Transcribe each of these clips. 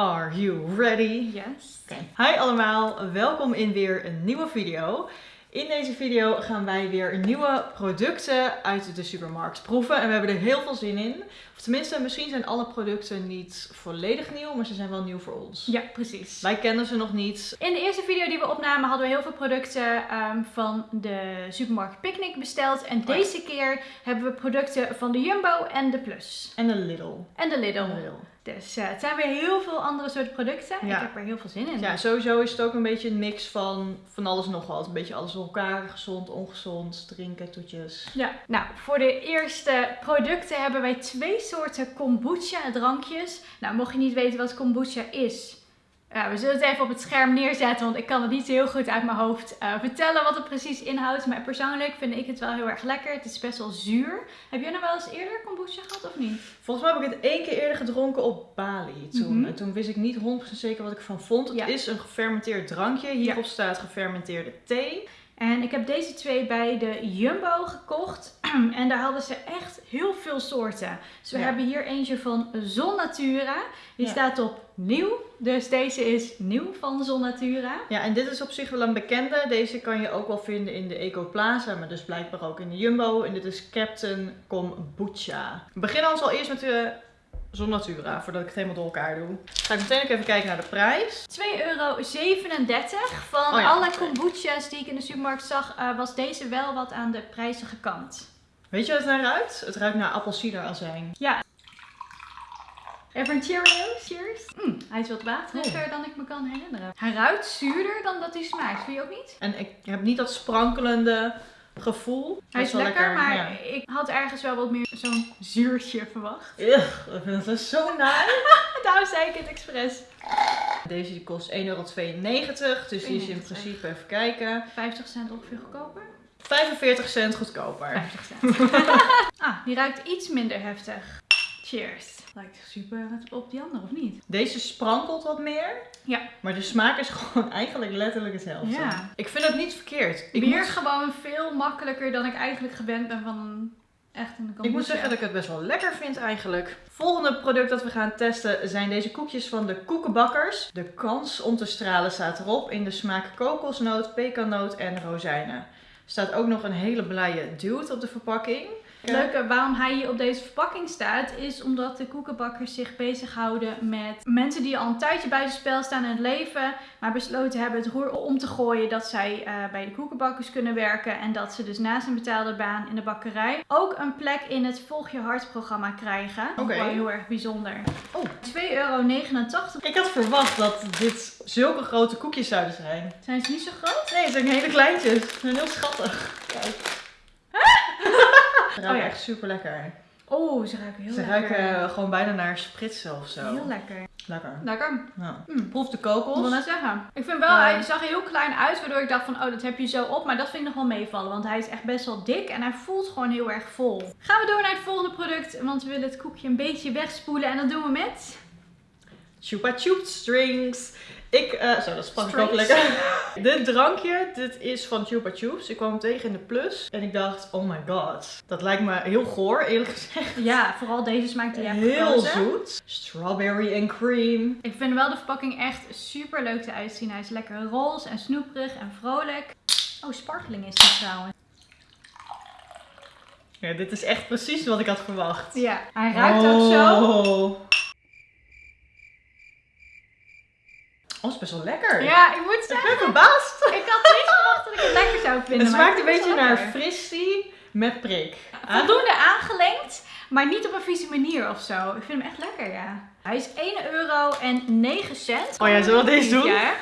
Are you ready? Yes. Hi allemaal, welkom in weer een nieuwe video. In deze video gaan wij weer nieuwe producten uit de supermarkt proeven en we hebben er heel veel zin in. Of tenminste, misschien zijn alle producten niet volledig nieuw, maar ze zijn wel nieuw voor ons. Ja, precies. Wij kennen ze nog niet. In de eerste video die we opnamen hadden we heel veel producten ehm, van de supermarkt Picnic besteld. En deze keer hebben we producten van de Jumbo en de Plus. En een Lidl. En de Lidl. Een Lidl. Dus eh, het zijn weer heel veel andere soorten producten. Ja. Ik heb er heel veel zin in. Ja, sowieso is het ook een beetje een mix van van alles en nog wat. Een beetje alles door elkaar, gezond, ongezond, drinken, toetjes. Ja, nou, voor de eerste producten hebben wij twee soorten kombucha drankjes. Nou, mocht je niet weten wat kombucha is, ja, we zullen het even op het scherm neerzetten, want ik kan het niet heel goed uit mijn hoofd eh, vertellen wat het precies inhoudt. Maar persoonlijk vind ik het wel heel erg lekker. Het is best wel zuur. Heb jij nou wel eens eerder kombucha gehad of niet? Volgens mij heb ik het één keer eerder gedronken op Bali toen. Mhm. En toen wist ik niet 100% zeker wat ik ervan vond. Het Ja. is een gefermenteerd drankje. Hierop staat gefermenteerde thee. En ik heb deze twee bij de Jumbo gekocht. En daar hadden ze echt heel veel soorten. Dus we Ja. hebben hier eentje van Zon Natura. Die Ja. staat op nieuw. Dus deze is nieuw van Zon Natura. Ja, en dit is op zich wel een bekende. Deze kan je ook wel vinden in de Eco Plaza, maar dus blijkbaar ook in de Jumbo. En dit is Captain Kombucha. We beginnen ons al eerst met de Zon Natura, voordat ik het helemaal door elkaar doe. Ga ik meteen ook even kijken naar de prijs. 2,37 euro. Van Oh ja, alle kombucha's die ik in de supermarkt zag, eh, was deze wel wat aan de prijzige kant. Weet je wat het naar ruikt? Het ruikt naar appelsiederazijn. Even een Cheerios. Cheers. Mm, hij is wat wateriger dan ik me kan herinneren. Hij ruikt zuurder dan dat hij smaakt. Vind je ook niet? En ik heb niet dat sprankelende gevoel. Hij Dat is lekker, maar ja. ik had ergens wel wat meer zo'n zuurtje verwacht. Ugh, ik vind het zo naar. Daarom zei ik het expres. Deze die kost 1,92 euro. Dus die is in 92. principe, even kijken, 50 cent ongeveer goedkoper. 45 cent goedkoper. 50 cent. ah, die ruikt iets minder heftig. Cheers. Lijkt super op die andere, of niet? Deze sprankelt wat meer. Ja. Maar de smaak is gewoon eigenlijk letterlijk hetzelfde. Ja. Ik vind het niet verkeerd. Ik Weer moet, gewoon veel makkelijker dan ik eigenlijk gewend ben van een echt een kombucha. ik moet zeggen dat ik het best wel lekker vind eigenlijk. Volgende product dat we gaan testen zijn deze koekjes van de Koekenbakkers. De kans om te stralen staat erop in de smaak kokosnoot, pekannoot en rozijnen. Er staat ook nog een hele blije dude op de verpakking. Het leuke waarom hij hier op deze verpakking staat, is omdat de koekenbakkers zich bezighouden met mensen die al een tijdje buitenspel staan in het leven, maar besloten hebben het roer om te gooien dat zij eh, bij de koekenbakkers kunnen werken en dat ze dus naast een betaalde baan in de bakkerij ook een plek in het Volg je Hart programma krijgen. Oké. Wel heel erg bijzonder. Oh. 2,89 euro. Ik had verwacht dat dit zulke grote koekjes zouden zijn. Zijn ze niet zo groot? Nee, het zijn hele kleintjes. Ze zijn heel schattig. Kijk. Ze ruiken Oh ja. echt super lekker. Oh, ze ruiken heel Ze lekker. ruiken eh, gewoon bijna naar spritsen of zo. Heel lekker. Lekker. Lekker. Ja. Mm. Proef de Ik wil kokos. net zeggen. Ik vind wel, hij zag er heel klein uit, waardoor ik dacht van, oh, dat heb je zo op. Maar dat vind ik nog wel meevallen, want hij is echt best wel dik en hij voelt gewoon heel erg vol. Gaan we door naar het volgende product, want we willen het koekje een beetje wegspoelen. En dat doen we met... Chupa Chup Strings. Ik, eh, zo, dat sprak ik ook lekker. dit drankje, dit is van Chupa Chups. Ik kwam hem tegen in de plus. En ik dacht, oh my god. Dat lijkt me heel goor, eerlijk gezegd. Ja, vooral deze smaak die Heel zoet. Strawberry en cream. Ik vind wel de verpakking echt super leuk eruit zien. Hij is lekker roze en snoeperig en vrolijk. Oh, sparkling is die trouwens. Ja, dit is echt precies wat ik had verwacht. Ja, hij ruikt ook zo. Oh. Is best wel lekker. Ja, ik moet Ik zeggen, ben verbaasd. ik had niet verwacht dat ik het lekker zou vinden. Het smaakt ik een beetje naar fristie met prik. Voldoende aangelengd, maar niet op een vieze manier of zo. Ik vind hem echt lekker, ja. Hij is 1 euro en 9 cent. Oh ja, zullen we deze doen? Ja.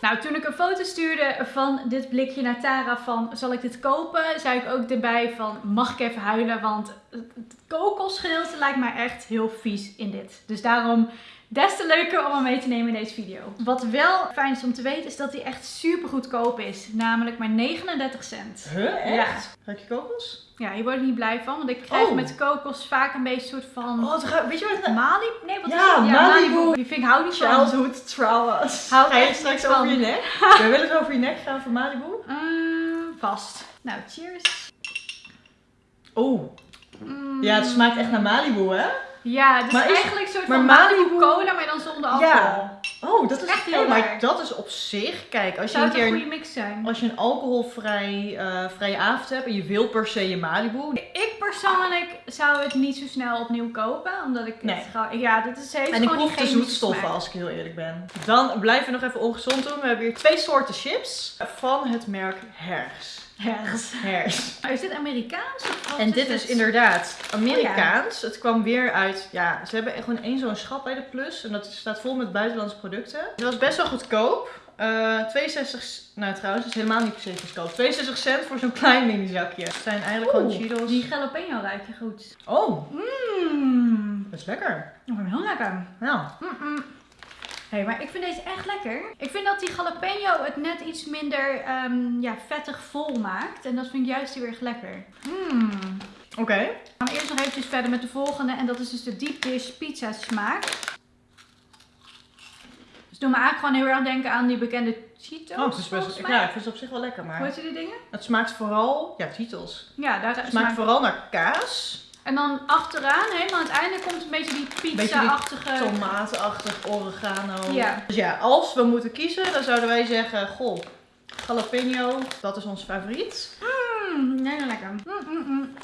Nou, toen ik een foto stuurde van dit blikje naar Tara van zal ik dit kopen, zei ik ook erbij van mag ik even huilen, want het kokosgedeelte lijkt mij echt heel vies in dit. Dus daarom des te leuker om hem mee te nemen in deze video. Wat wel fijn is om te weten is dat hij echt super goedkoop is, namelijk maar 39 cent. Huh, echt? Ruik je kokos? Ja, hier word ik niet blij van, want ik krijg Oh. met kokos vaak een beetje een soort van... Oh, het weet je wat het Malibu? Nee, wat Ja, is het? Malibu. Die vind ik hou niet van. Childhood traumas. Hou Ga je straks over je nek? Wil je wel eens over je nek gaan voor Malibu? Mm, vast. Nou, cheers. Oeh. Mm. Ja, het smaakt echt naar Malibu, hè? Ja, het is is- eigenlijk een soort van Malibu cola, maar dan zonder alcohol. Ja. Oh, dat is Echt heel hey, maar dat is op zich. Kijk, als je een het een keer goede mix zijn? als je een alcoholvrij eh, vrije avond hebt en je wil per se je Malibu. Ik persoonlijk zou het niet zo snel opnieuw kopen, omdat ik Nee. het gewoon... Ja, dit is En ik proef de zoetstoffen als ik heel eerlijk ben. Dan blijven we nog even ongezond doen. We hebben hier twee soorten chips van het merk Hers. Hers. Hers. Maar Is dit Amerikaans? Of En dit is het? inderdaad Amerikaans. Het kwam weer uit, ja, ze hebben gewoon één zo'n schap bij de Plus. En dat staat vol met buitenlandse producten. Het was best wel goedkoop. Eh 62, c- nou trouwens, het is helemaal niet per se goedkoop. 62 cent voor zo'n klein mini zakje. Het zijn eigenlijk Oeh, gewoon Cheetos. Die jalapeno ruikt je goed. Oh, Mmm. dat is lekker. Hem heel lekker. Nou, Mm-mm. Hé, maar ik vind deze echt lekker. Ik vind dat die jalapeno het net iets minder ehm, ja, vettig vol maakt. En dat vind ik juist heel erg lekker. Mmm. oké. We gaan eerst nog eventjes verder met de volgende. En dat is dus de deep dish pizza smaak. Dus doe me eigenlijk gewoon heel erg denken aan die bekende Cheetos. Oh, het is best, ja, ik vind het op zich wel lekker, Hoe maar heet die dingen? het smaakt vooral, ja, Cheetos. Ja, daar Het smaakt. smaakt vooral naar kaas. En dan achteraan, helemaal aan het einde, komt een beetje die pizza-achtige... tomatenachtig, oregano. Ja. Dus ja, als we moeten kiezen, dan zouden wij zeggen, goh, jalapeno, dat is ons favoriet. Mmm, heel lekker. Mm, mm, mm.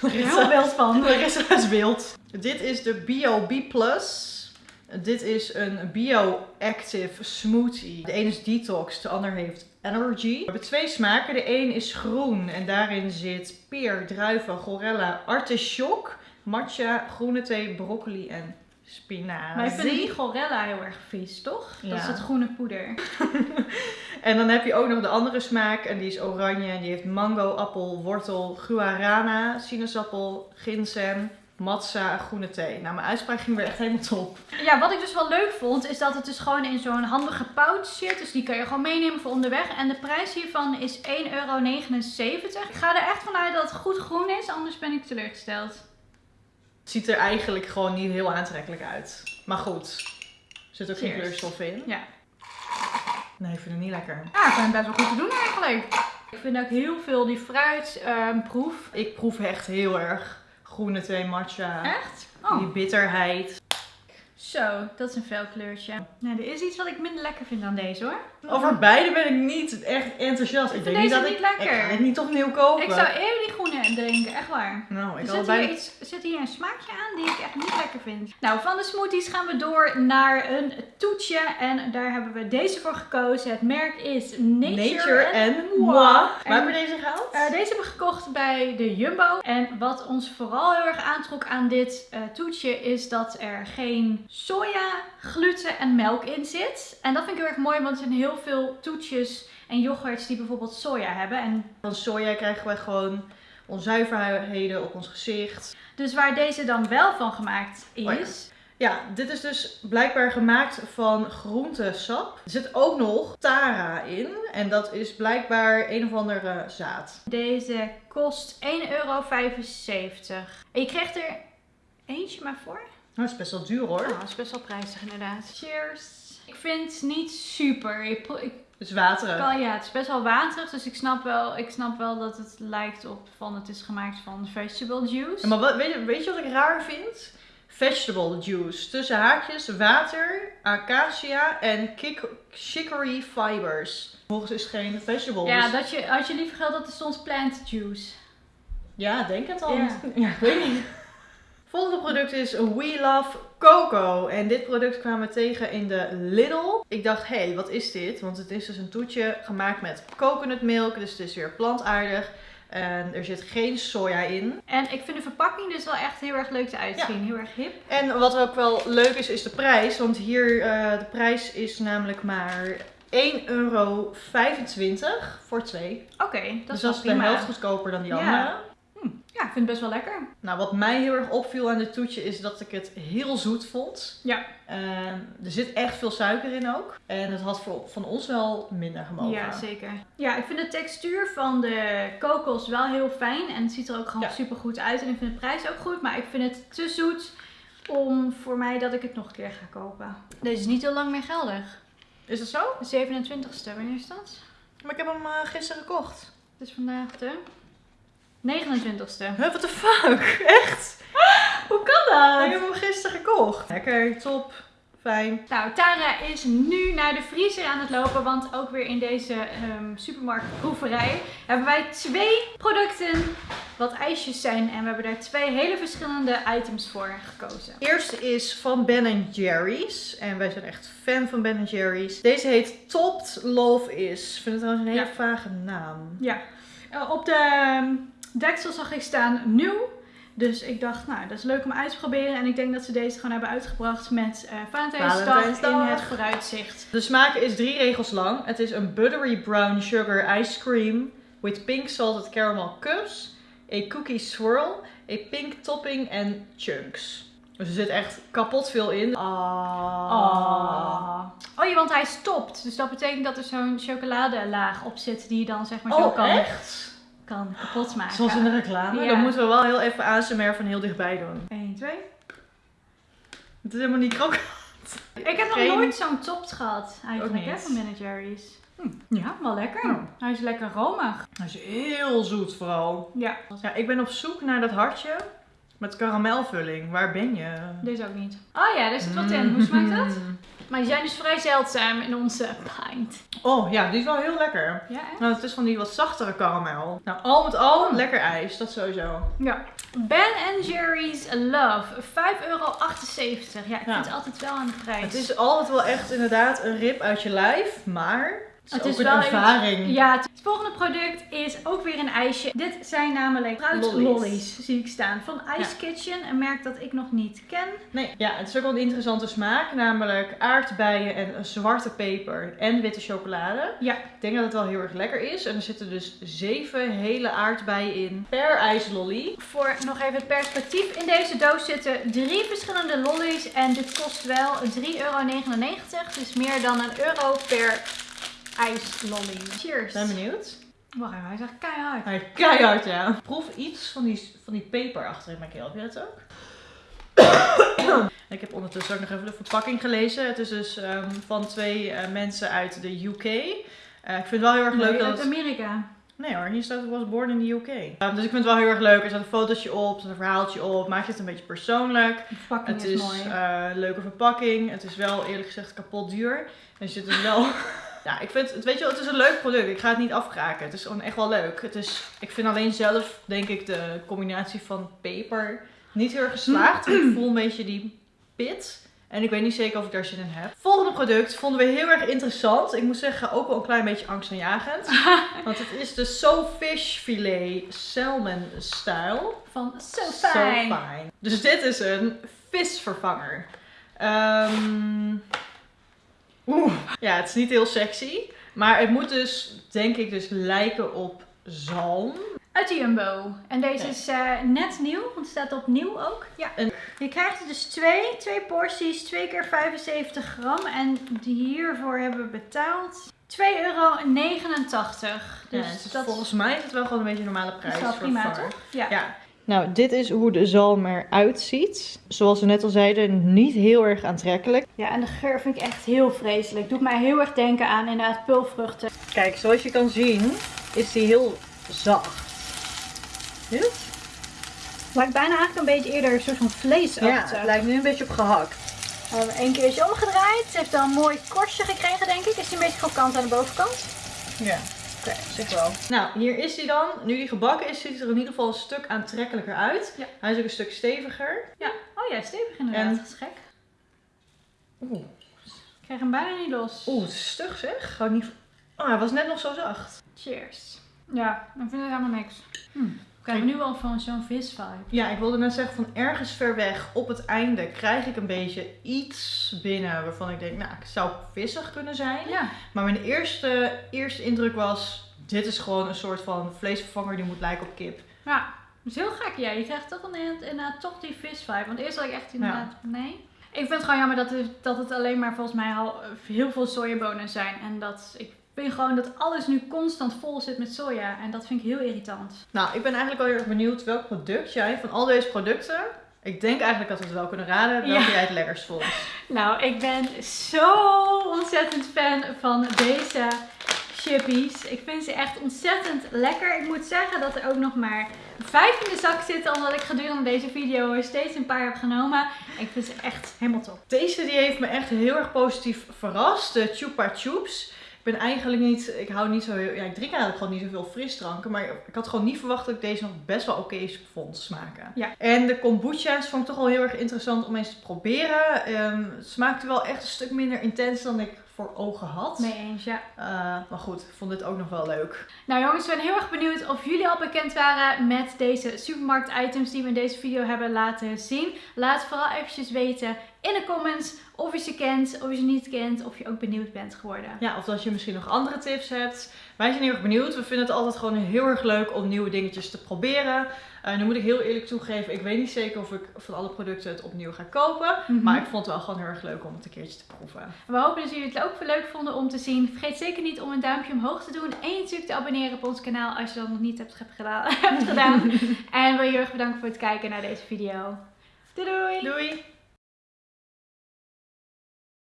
Larissa- Heel wild van. Larissa is wild. Dit is de Bio B+. Dit is een bio-active smoothie. De ene is detox, de ander heeft energy. We hebben twee smaken. De een is groen en daarin zit peer, druiven, gorella, artichok, matcha, groene thee, broccoli en spinazie. Wij vinden die gorella heel erg vies, toch? Dat Ja. is het groene poeder. En dan heb je ook nog de andere smaak en die is oranje. En die heeft mango, appel, wortel, guarana, sinaasappel, ginseng, matza, groene thee. Nou, mijn uitspraak ging weer echt helemaal top. Ja, wat ik dus wel leuk vond, is dat het dus gewoon in zo'n handige pouch zit. Dus die kan je gewoon meenemen voor onderweg. En de prijs hiervan is 1,79 euro. Ik ga er echt vanuit dat het goed groen is, anders ben ik teleurgesteld. Het ziet er eigenlijk gewoon niet heel aantrekkelijk uit. Maar goed, er zit ook geen kleurstof in. Ja. Nee, ik vind het niet lekker. Ja, ik vind het best wel goed te doen eigenlijk. Ik vind ook heel veel die fruit ehm, proef. Ik proef echt heel erg groene thee, matcha. Echt? Oh, Die bitterheid. Zo, dat is een fel kleurtje. Nou, er is iets wat ik minder lekker vind dan deze hoor. Over beide ben ik niet echt enthousiast. Ik, vind denk niet deze dat niet ik, lekker. ik ga het niet opnieuw kopen. Ik zou eerder die groene drinken, echt waar. Nou, ik Er zit bij... hier, iets, zit hier een smaakje aan die ik echt niet lekker vind. Nou, van de smoothies gaan we door naar een toetje. En daar hebben we deze voor gekozen. Het merk is Nature, Nature en en Moi. Waar hebben we deze gehaald? Eh, deze hebben we gekocht bij de Jumbo. En wat ons vooral heel erg aantrok aan dit eh, toetje is dat er geen soja, gluten en melk in zit. En dat vind ik heel erg mooi, want er zijn heel veel toetjes en yoghurts die bijvoorbeeld soja hebben. En Van soja krijgen we gewoon onzuiverheden op ons gezicht. dus waar deze dan wel van gemaakt is, Oh ja. Ja, dit is dus blijkbaar gemaakt van groentesap. Er zit ook nog Tara in. En dat is blijkbaar een of andere zaad. Deze kost 1,75 euro. En je krijgt er eentje maar voor. Dat is best wel duur hoor. Dat is best wel prijzig inderdaad. Cheers. Ik vind het niet super. Ik, pro- ik Het is waterig. kan, ja, het is best wel waterig. Dus ik snap, wel, ik snap wel dat het lijkt op van het is gemaakt van vegetable juice. Ja, maar wat, weet, je, weet je wat ik raar vind? Vegetable juice. Tussen haakjes, water, acacia en kik- chicory fibers. Volgens is het geen vegetable. ja, dat je, had je liever gehad dat er stond plant juice. Ja, denk het al. Ja. Ja, ik weet niet. Volgende product is We Love Coco. En dit product kwamen we tegen in de Lidl. Ik dacht, hé, hey, wat is dit? Want het is dus een toetje gemaakt met coconutmilk. Dus het is weer plantaardig. En er zit geen soja in. En ik vind de verpakking dus wel echt heel erg leuk eruit Ja. zien. Heel erg hip. En wat ook wel leuk is, is de prijs. Want hier, eh, de prijs is namelijk maar 1,25 euro voor twee. Oké, dat dus is dat is de helft goedkoper dan die Ja. andere. Ja, ik vind het best wel lekker. Nou, wat mij heel erg opviel aan dit toetje is dat ik het heel zoet vond. Ja. En er zit echt veel suiker in ook. En het had voor, van ons wel minder gemogen. Ja, zeker. Ja, ik vind de textuur van de kokos wel heel fijn. En het ziet er ook gewoon Ja. super goed uit. En ik vind de prijs ook goed. Maar ik vind het te zoet om voor mij dat ik het nog een keer ga kopen. Deze is niet heel lang meer geldig. Is dat zo? De 27ste, wanneer is dat? Maar ik heb hem eh, gisteren gekocht. Het is vandaag de 29ste. Huh, what the fuck? Echt? Hoe kan dat? Ik heb hem gisteren gekocht. Lekker, top, fijn. Nou, Tara is nu naar de vriezer aan het lopen, want ook weer in deze ehm supermarktproeverij hebben wij twee producten wat ijsjes zijn en we hebben daar twee hele verschillende items voor gekozen. Eerste is van Ben Jerry's. En wij zijn echt fan van Ben Jerry's. Deze heet Topped Love Is. Ik vind het trouwens een hele Ja. vage naam. Ja, eh, op de ehm, deksel zag ik staan nieuw. Dus ik dacht, nou, dat is leuk om uit te proberen. En ik denk dat ze deze gewoon hebben uitgebracht met eh Valentijnsdag, in het vooruitzicht. De smaak is drie regels lang. Het is een buttery brown sugar ice cream with pink salted caramel cups, a cookie swirl, a pink topping en chunks. Dus er zit echt kapot veel in. Ah. Oh. oh ja, want hij stopt. Dus dat betekent dat er zo'n chocoladelaag op zit die je dan zeg maar zo Oh, kan, echt? Kan kapot maken. Zoals in de reclame. Ja. Dan moeten we wel heel even ASMR van heel dichtbij doen. 1, 2. Het is helemaal niet krokant. Ik heb nog nooit zo'n topt gehad eigenlijk, hè, van Ben Jerry's. Hm, Ja, wel lekker. Oh. Hij is lekker romig. Hij is heel zoet vooral. Ja, Ja, ik ben op zoek naar dat hartje met karamelvulling. Waar ben je? deze ook niet. Oh ja, daar zit wat in. Hoe smaakt dat? Maar die zijn dus vrij zeldzaam in onze pint. Oh ja, die is wel heel lekker. Ja, echt? Nou, het is van die wat zachtere karamel. Nou, al met al Mm. lekker ijs, dat sowieso. Ja. Ben Jerry's Love, 5,78 euro. Ja, ik Ja. vind het altijd wel aan de prijs. Het is altijd wel echt inderdaad een rip uit je lijf, maar het is, Het ook is een wel iets- ervaring. Ja, het volgende product is ook weer een ijsje. Dit zijn namelijk fruit Lollies. lollies, zie ik staan. Van Ice Kitchen, een merk dat ik nog niet ken. Nee, ja, het is ook wel een interessante smaak, namelijk aardbeien en zwarte peper en witte chocolade. Ja. Ik denk dat het wel heel erg lekker is. En er zitten dus zeven hele aardbeien in per ijslolly. Voor nog even het perspectief. In deze doos zitten drie verschillende lollies. En dit kost wel 3,99 euro. Dus meer dan een euro per ijslolly. Cheers. Ben benieuwd. Wacht even, hij zegt keihard. Hij is keihard, ja. Proef iets van die, van die peper achter in mijn keel. Heb je dat ook? ik heb ondertussen ook nog even de verpakking gelezen. Het is dus ehm, van twee eh, mensen uit de UK. Eh, ik vind het wel heel erg leuk Nee, dat uit. Amerika. Nee hoor, hier staat het was born in the UK. Ehm, dus ik vind het wel heel erg leuk. Er staat een fotootje op, er staat een verhaaltje op. Maakt het een beetje persoonlijk. De verpakking Het is, is mooi. eh, een leuke verpakking. Het is wel eerlijk gezegd kapot duur. En er zit dus wel. Ja, ik vind het, weet je wel, het is een leuk product. Ik ga het niet afkraken. Het is gewoon echt wel leuk. Het is, ik vind alleen zelf, denk ik, de combinatie van peper niet heel erg geslaagd. ik voel een beetje die pit. En ik weet niet zeker of ik daar zin in heb. Volgende product vonden we heel erg interessant. Ik moet zeggen, ook wel een klein beetje angstaanjagend. Want het is de So Fish Filet Salmon Style. Van So So Fijn. fine. Dus dit is een visvervanger. Ehm, Oeh. Ja, het is niet heel sexy. Maar het moet dus, denk ik, dus lijken op zalm. Uit de Jumbo. En deze Ja. is eh, net nieuw, want het staat op nieuw ook. Ja. En- Je krijgt er dus twee, twee porties, 2 keer 75 gram. En hiervoor hebben we betaald 2,89 euro. Dus Dus dat dat volgens mij is het wel gewoon een beetje een normale is prijs wel voor prima, vervanger. toch? Ja. Ja. Nou, dit is hoe de zalm eruit ziet. Zoals we net al zeiden, niet heel erg aantrekkelijk. ja, en de geur vind ik echt heel vreselijk. Doet mij heel erg denken aan inderdaad pulvruchten. Kijk, zoals je kan zien, is die heel zacht. Het? Lijkt bijna eigenlijk een beetje eerder een soort van vlees Ja, het lijkt nu een beetje op gehakt. We hebben één keertje omgedraaid. Het heeft dan een mooi korstje gekregen, denk ik. Is die een beetje krokant aan de bovenkant? Ja, oké, zeg wel. Nou, hier is hij dan. Nu die gebakken is, ziet het er in ieder geval een stuk aantrekkelijker uit. Ja. Hij is ook een stuk steviger. Ja. Oh ja, stevig inderdaad. En- Dat is gek. Oeh, Ik krijg hem bijna niet los. Oeh, het is stug zeg. Gewoon niet... Oh, hij was net nog zo zacht. Cheers. Ja, ik vind het helemaal niks. Hm. Ik krijg nu al van zo'n visvibe. Ja, ik wilde net zeggen, van ergens ver weg op het einde krijg ik een beetje iets binnen waarvan ik denk, nou, het zou vissig kunnen zijn. Ja. Maar mijn eerste, eerste indruk was, dit is gewoon een soort van vleesvervanger die moet lijken op kip. Ja, dat is heel gek. Ja, je krijgt toch inderdaad, inderdaad toch die visvibe. Want eerst had ik echt inderdaad, nee. Ik vind het gewoon jammer dat het, dat het alleen maar volgens mij al heel veel sojabonen zijn. En dat ik vind gewoon dat alles nu constant vol zit met soja. En dat vind ik heel irritant. Nou, ik ben eigenlijk wel heel erg benieuwd welk product jij van al deze producten. Ik denk eigenlijk dat we het wel kunnen raden welke Ja. jij het lekkerst vond. Nou, ik ben zo ontzettend fan van deze chippies. Ik vind ze echt ontzettend lekker. Ik moet zeggen dat er ook nog maar vijf in de zak zitten. Omdat ik gedurende deze video er steeds een paar heb genomen. Ik vind ze echt helemaal top. Deze die heeft me echt heel erg positief verrast. De Chupa Chups. Ik ben eigenlijk niet, ik hou niet zo heel, ja ik drink eigenlijk gewoon niet zoveel frisdranken. Maar ik had gewoon niet verwacht dat ik deze nog best wel oké vond smaken. Ja. En de kombucha's vond ik toch wel heel erg interessant om eens te proberen. Ehm, het smaakte wel echt een stuk minder intens dan ik voor ogen had. Mee eens, ja. Uh, maar goed, ik vond dit ook nog wel leuk. Nou jongens, ik ben heel erg benieuwd of jullie al bekend waren met deze supermarkt items die we in deze video hebben laten zien. Laat vooral eventjes weten in de comments of je ze kent, of je ze niet kent, of je ook benieuwd bent geworden. Ja, of dat je misschien nog andere tips hebt. Wij zijn heel erg benieuwd. We vinden het altijd gewoon heel erg leuk om nieuwe dingetjes te proberen. Uh, nu moet ik heel eerlijk toegeven, ik weet niet zeker of ik van alle producten het opnieuw ga kopen. Mhm. Maar ik vond het wel gewoon heel erg leuk om het een keertje te proeven. We hopen dat jullie het ook leuk vonden om te zien. Vergeet zeker niet om een duimpje omhoog te doen. En natuurlijk te abonneren op ons kanaal als je dat nog niet hebt, gedaan. hebt gedaan. en wil je heel erg bedanken voor het kijken naar deze video. Doei doei! Doei!